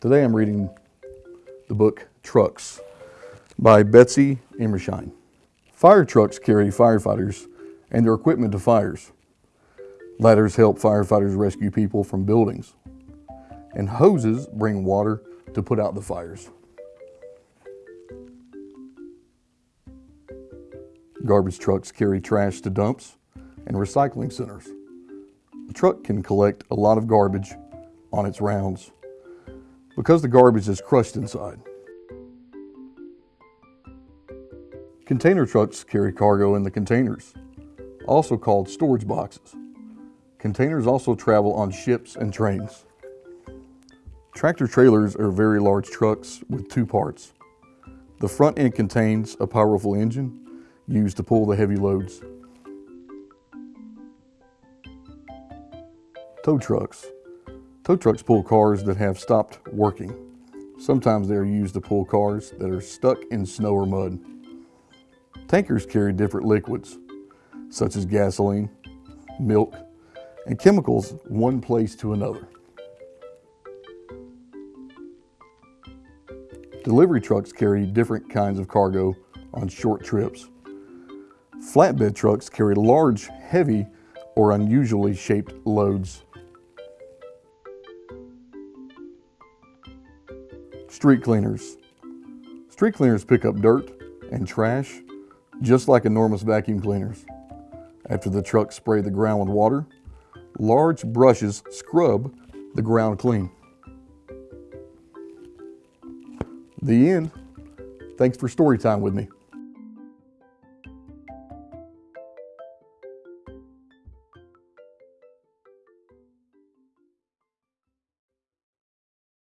Today I'm reading the book Trucks by Betsy Emershine. Fire trucks carry firefighters and their equipment to fires. Ladders help firefighters rescue people from buildings. And hoses bring water to put out the fires. Garbage trucks carry trash to dumps and recycling centers. A truck can collect a lot of garbage on its rounds because the garbage is crushed inside. Container trucks carry cargo in the containers, also called storage boxes. Containers also travel on ships and trains. Tractor trailers are very large trucks with two parts. The front end contains a powerful engine used to pull the heavy loads. Tow trucks. Tow trucks pull cars that have stopped working. Sometimes they are used to pull cars that are stuck in snow or mud. Tankers carry different liquids, such as gasoline, milk, and chemicals one place to another. Delivery trucks carry different kinds of cargo on short trips. Flatbed trucks carry large, heavy, or unusually shaped loads. Street cleaners. Street cleaners pick up dirt and trash just like enormous vacuum cleaners. After the trucks spray the ground with water, large brushes scrub the ground clean. The end. Thanks for story time with me.